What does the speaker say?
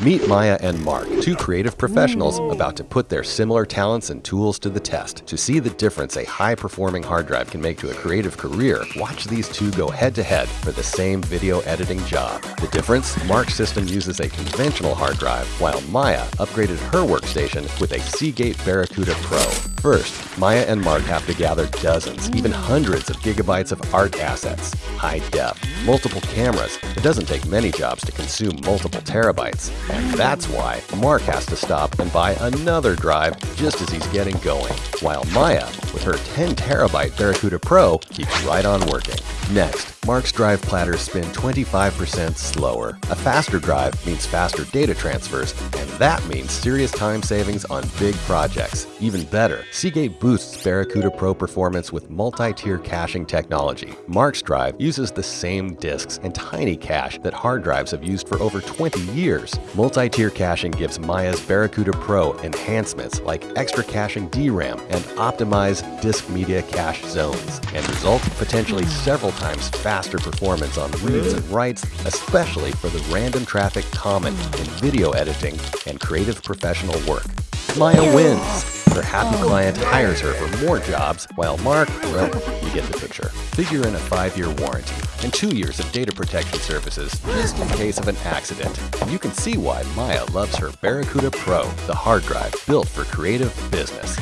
Meet Maya and Mark, two creative professionals about to put their similar talents and tools to the test. To see the difference a high-performing hard drive can make to a creative career, watch these two go head-to-head for the same video editing job. The difference? Mark's system uses a conventional hard drive, while Maya upgraded her workstation with a Seagate Barracuda Pro. First, Maya and Mark have to gather dozens, even mm. hundreds of gigabytes of art assets, high def, multiple cameras. It doesn't take many jobs to consume multiple terabytes. And mm. that's why Mark has to stop and buy another drive just as he's getting going, while Maya, with her 10 terabyte Barracuda Pro, keeps right on working. Next, Mark's drive platters spin 25% slower. A faster drive means faster data transfers, and that means serious time savings on big projects. Even better, Seagate boosts Barracuda Pro performance with multi-tier caching technology. Mark's drive uses the same disks and tiny cache that hard drives have used for over 20 years. Multi-tier caching gives Maya's Barracuda Pro enhancements like extra caching DRAM and optimized disk media cache zones, and result potentially several times faster performance on reads and writes, especially for the random traffic common in video editing and creative professional work. Maya wins. Her happy oh. client hires her for more jobs, while Mark, well, you get the picture. Figure in a five-year warranty and two years of data protection services just in case of an accident. And you can see why Maya loves her Barracuda Pro, the hard drive built for creative business.